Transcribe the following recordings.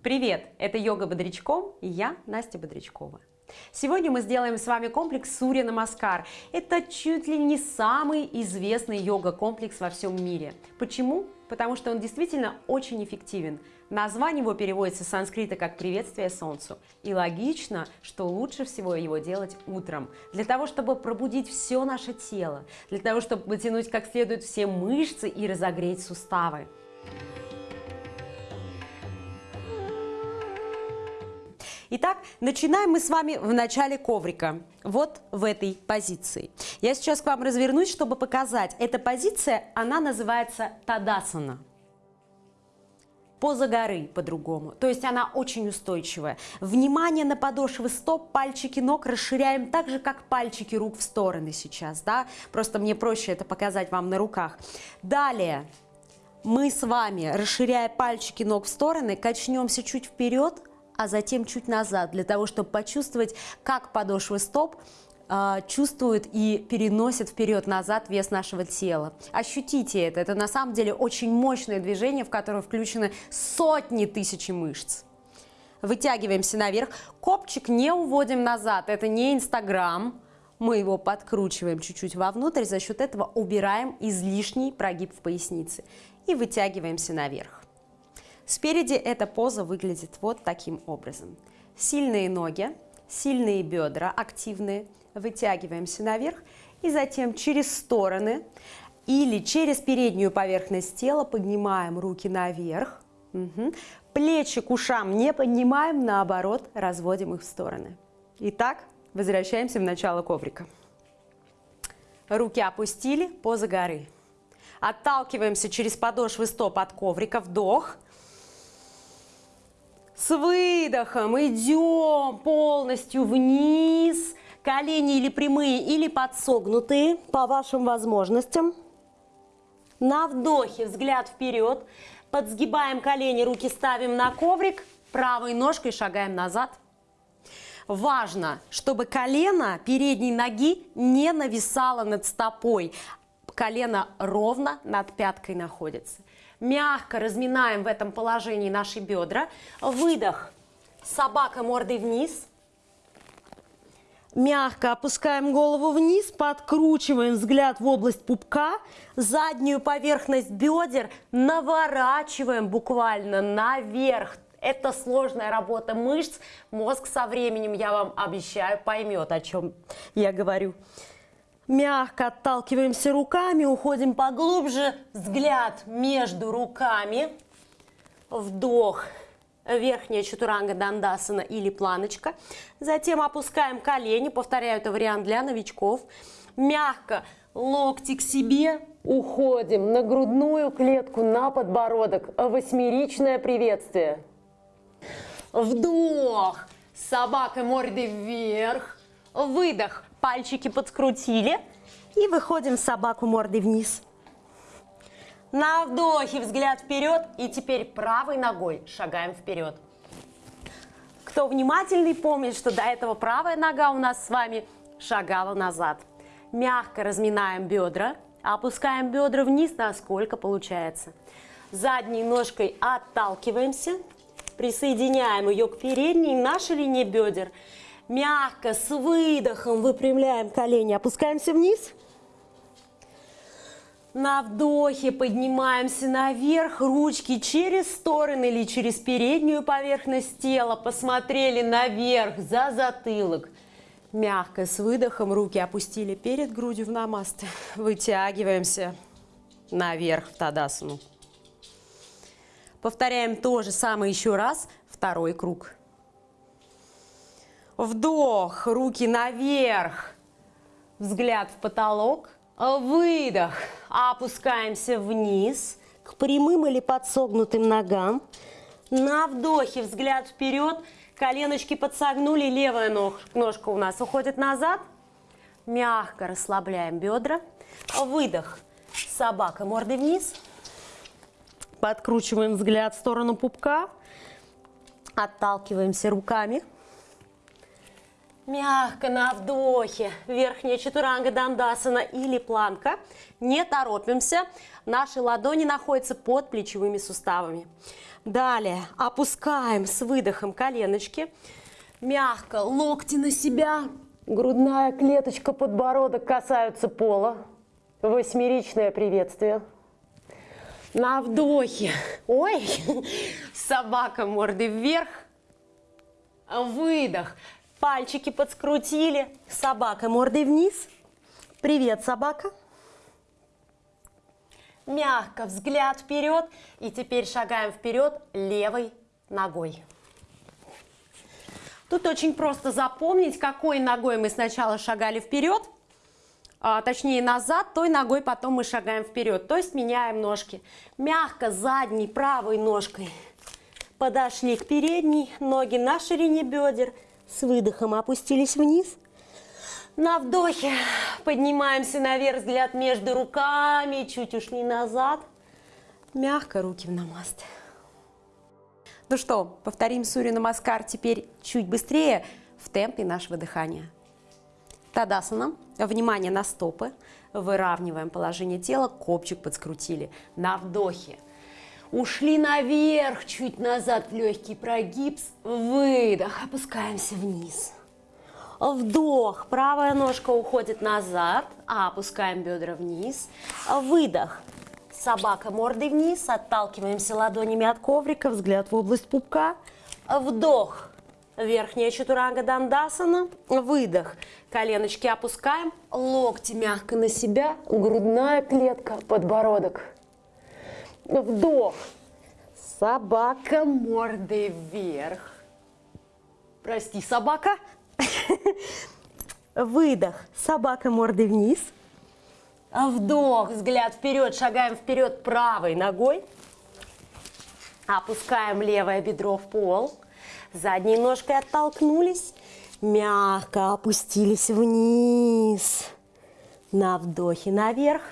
Привет! Это йога Бодрячком и я Настя Бодрячкова. Сегодня мы сделаем с вами комплекс Сурья Намаскар. Это чуть ли не самый известный йога-комплекс во всем мире. Почему? Потому что он действительно очень эффективен. Название его переводится с санскрита как «приветствие солнцу». И логично, что лучше всего его делать утром, для того, чтобы пробудить все наше тело, для того, чтобы потянуть как следует все мышцы и разогреть суставы. Итак, начинаем мы с вами в начале коврика, вот в этой позиции. Я сейчас к вам развернусь, чтобы показать. Эта позиция, она называется Тадасана. Поза горы по-другому, то есть она очень устойчивая. Внимание на подошвы стоп, пальчики ног расширяем так же, как пальчики рук в стороны сейчас, да? Просто мне проще это показать вам на руках. Далее мы с вами, расширяя пальчики ног в стороны, качнемся чуть вперед, а затем чуть назад, для того, чтобы почувствовать, как подошвы стоп э, чувствуют и переносят вперед-назад вес нашего тела. Ощутите это. Это на самом деле очень мощное движение, в которое включены сотни тысяч мышц. Вытягиваемся наверх. Копчик не уводим назад. Это не Инстаграм. Мы его подкручиваем чуть-чуть вовнутрь. За счет этого убираем излишний прогиб в пояснице. И вытягиваемся наверх. Спереди эта поза выглядит вот таким образом. Сильные ноги, сильные бедра активные, вытягиваемся наверх и затем через стороны или через переднюю поверхность тела поднимаем руки наверх, угу. плечи к ушам не поднимаем, наоборот, разводим их в стороны. Итак, возвращаемся в начало коврика. Руки опустили, поза горы. Отталкиваемся через подошвы стоп от коврика, вдох – с выдохом идем полностью вниз. Колени или прямые, или подсогнутые, по вашим возможностям. На вдохе взгляд вперед. Подсгибаем колени, руки ставим на коврик. Правой ножкой шагаем назад. Важно, чтобы колено передней ноги не нависало над стопой. Колено ровно над пяткой находится. Мягко разминаем в этом положении наши бедра. Выдох. Собака мордой вниз. Мягко опускаем голову вниз, подкручиваем взгляд в область пупка, заднюю поверхность бедер наворачиваем буквально наверх. Это сложная работа мышц. Мозг со временем, я вам обещаю, поймет, о чем я говорю. Мягко отталкиваемся руками, уходим поглубже. Взгляд между руками. Вдох. Верхняя чатуранга дандасана или планочка. Затем опускаем колени. Повторяю, это вариант для новичков. Мягко локти к себе. Уходим на грудную клетку, на подбородок. Восьмеричное приветствие. Вдох. Собака мордой вверх. Выдох пальчики подкрутили и выходим собаку мордой вниз. На вдохе взгляд вперед и теперь правой ногой шагаем вперед. Кто внимательный, помнит, что до этого правая нога у нас с вами шагала назад. Мягко разминаем бедра, опускаем бедра вниз, насколько получается. Задней ножкой отталкиваемся, присоединяем ее к передней, нашей линии бедер – Мягко, с выдохом выпрямляем колени, опускаемся вниз. На вдохе поднимаемся наверх, ручки через стороны или через переднюю поверхность тела. Посмотрели наверх, за затылок. Мягко, с выдохом руки опустили перед грудью в намасте. Вытягиваемся наверх в Тадасану. Повторяем то же самое еще раз, второй круг. Вдох, руки наверх, взгляд в потолок. Выдох, опускаемся вниз к прямым или подсогнутым ногам. На вдохе взгляд вперед, коленочки подсогнули, левая ног, ножка у нас уходит назад. Мягко расслабляем бедра. Выдох, собака мордой вниз. Подкручиваем взгляд в сторону пупка. Отталкиваемся руками. Мягко на вдохе. Верхняя чатуранга дандасана или планка. Не торопимся. Наши ладони находятся под плечевыми суставами. Далее опускаем с выдохом коленочки. Мягко локти на себя. Грудная клеточка, подбородок касаются пола. Восьмеричное приветствие. На вдохе. Ой, собака мордой вверх. Выдох. Пальчики подскрутили. Собака мордой вниз. Привет, собака. Мягко взгляд вперед. И теперь шагаем вперед левой ногой. Тут очень просто запомнить, какой ногой мы сначала шагали вперед, а, точнее назад, той ногой потом мы шагаем вперед. То есть меняем ножки. Мягко задней правой ножкой подошли к передней, ноги на ширине бедер, с выдохом опустились вниз. На вдохе поднимаемся наверх, взгляд между руками, чуть ушли назад. Мягко руки в намаст. Ну что, повторим Сури Намаскар теперь чуть быстрее в темпе нашего дыхания. Тадасана. Внимание на стопы. Выравниваем положение тела, копчик подскрутили. На вдохе. Ушли наверх, чуть назад, легкий прогиб. Выдох, опускаемся вниз. Вдох, правая ножка уходит назад, а опускаем бедра вниз. Выдох, собака мордой вниз, отталкиваемся ладонями от коврика, взгляд в область пупка. Вдох, верхняя чатуранга дандасана, выдох, коленочки опускаем, локти мягко на себя, грудная клетка, подбородок. Вдох, собака мордой вверх. Прости, собака. Выдох, собака мордой вниз. Вдох, взгляд вперед, шагаем вперед правой ногой. Опускаем левое бедро в пол. Задней ножкой оттолкнулись. Мягко опустились вниз. На вдохе наверх.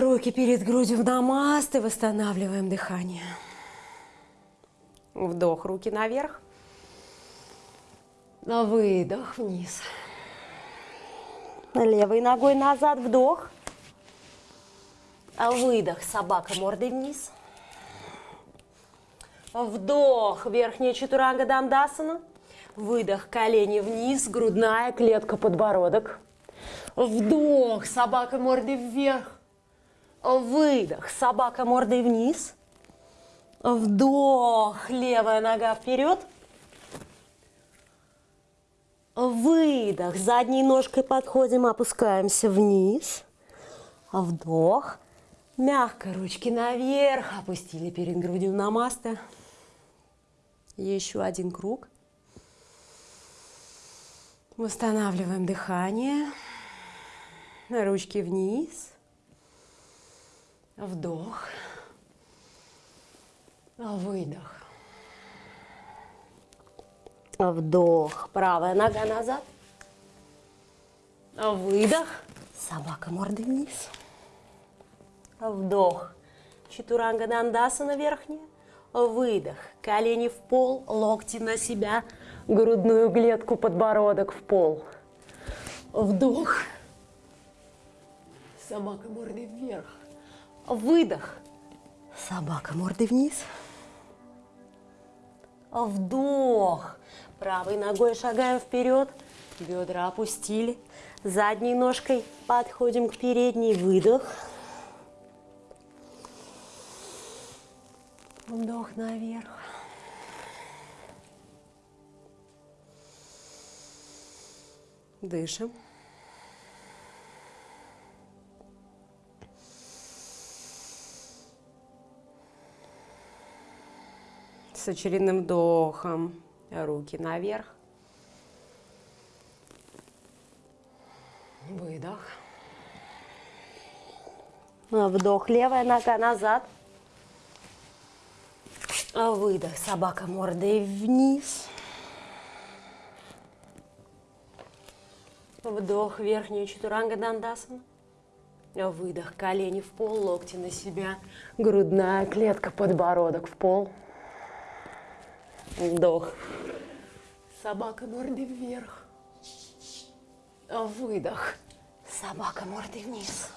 Руки перед грудью в намасты. Восстанавливаем дыхание. Вдох, руки наверх. На выдох вниз. Левой ногой назад, вдох. Выдох, собака мордой вниз. Вдох, верхняя чатуранга дандасана. Выдох, колени вниз, грудная клетка, подбородок. Вдох, собака мордой вверх. Выдох, собака мордой вниз. Вдох, левая нога вперед. Выдох. Задней ножкой подходим, опускаемся вниз. Вдох. Мягко ручки наверх. Опустили перед грудью намасты. Еще один круг. Восстанавливаем дыхание. Ручки вниз. Вдох. Выдох. Вдох. Правая нога назад. Выдох. Собака мордой вниз. Вдох. Чатуранга дандасана верхняя. Выдох. Колени в пол, локти на себя. Грудную клетку, подбородок в пол. Вдох. Собака мордой вверх. Выдох. Собака мордой вниз. Вдох. Правой ногой шагаем вперед, бедра опустили. Задней ножкой подходим к передней, выдох. Вдох наверх. Дышим. С очередным вдохом руки наверх. Выдох. Вдох, левая нога назад. Выдох, собака мордой вниз. Вдох, верхнюю чатуранга дандасана. Выдох, колени в пол, локти на себя. Грудная клетка, подбородок в пол. Вдох. Собака мордой вверх. Выдох. Собака мордой вниз.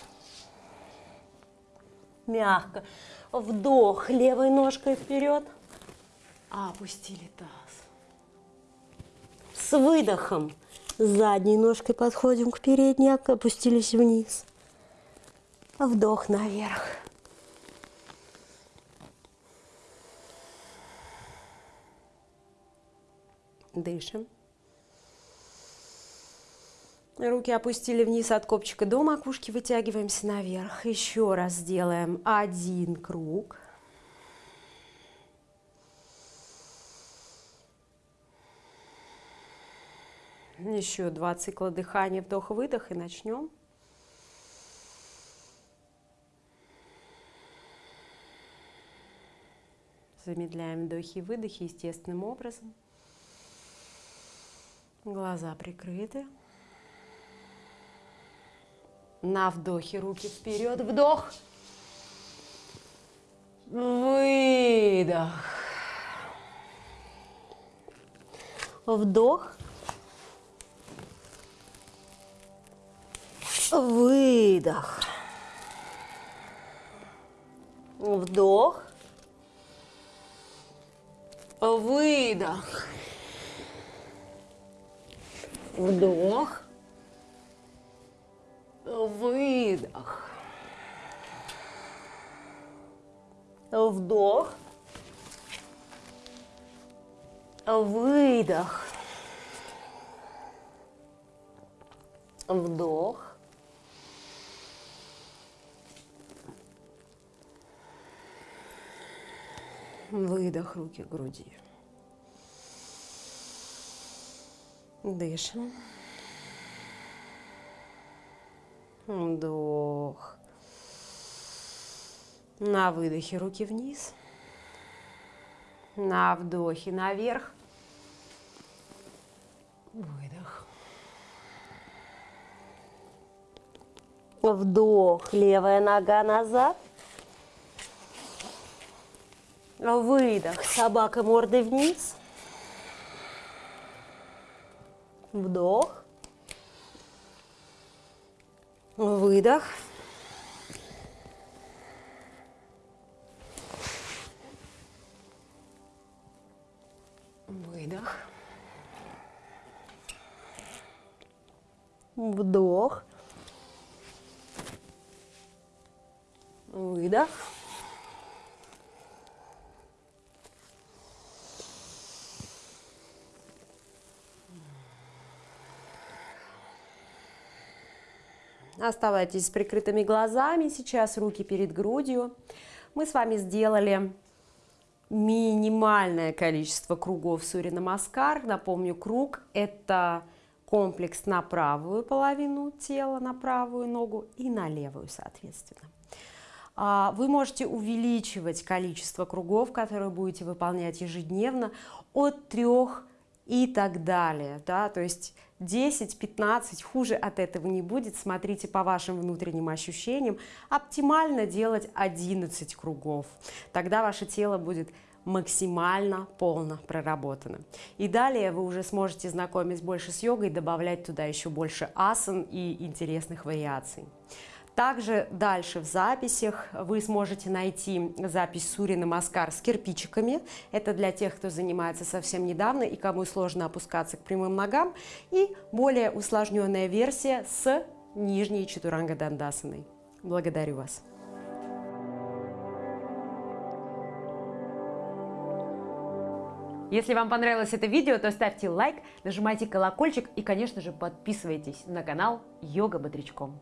Мягко. Вдох левой ножкой вперед. Опустили таз. С выдохом задней ножкой подходим к передней, опустились вниз. Вдох наверх. Дышим. Руки опустили вниз от копчика до макушки, вытягиваемся наверх. Еще раз сделаем один круг. Еще два цикла дыхания, вдох-выдох и начнем. Замедляем вдохи и выдохи естественным образом. Глаза прикрыты. На вдохе руки вперед. Вдох. Выдох. Вдох. Выдох. Вдох. Выдох. Вдох. Выдох. Вдох. Выдох. Вдох. Выдох руки к груди. Дышим. Вдох. На выдохе руки вниз. На вдохе наверх. Выдох. Вдох, левая нога назад. Выдох, собака мордой вниз. Вдох. Выдох. Оставайтесь с прикрытыми глазами. Сейчас руки перед грудью. Мы с вами сделали минимальное количество кругов Сури Намаскар. Напомню, круг – это комплекс на правую половину тела, на правую ногу и на левую, соответственно. А, вы можете увеличивать количество кругов, которые будете выполнять ежедневно, от трех и так далее. Да? То есть 10-15, хуже от этого не будет. Смотрите по вашим внутренним ощущениям. Оптимально делать 11 кругов. Тогда ваше тело будет максимально полно проработано. И далее вы уже сможете знакомиться больше с йогой, добавлять туда еще больше асан и интересных вариаций. Также дальше в записях вы сможете найти запись Сурина Маскар с кирпичиками. Это для тех, кто занимается совсем недавно и кому сложно опускаться к прямым ногам. И более усложненная версия с нижней чатуранга дандасаной. Благодарю вас. Если вам понравилось это видео, то ставьте лайк, нажимайте колокольчик и, конечно же, подписывайтесь на канал Йога Бодрячком.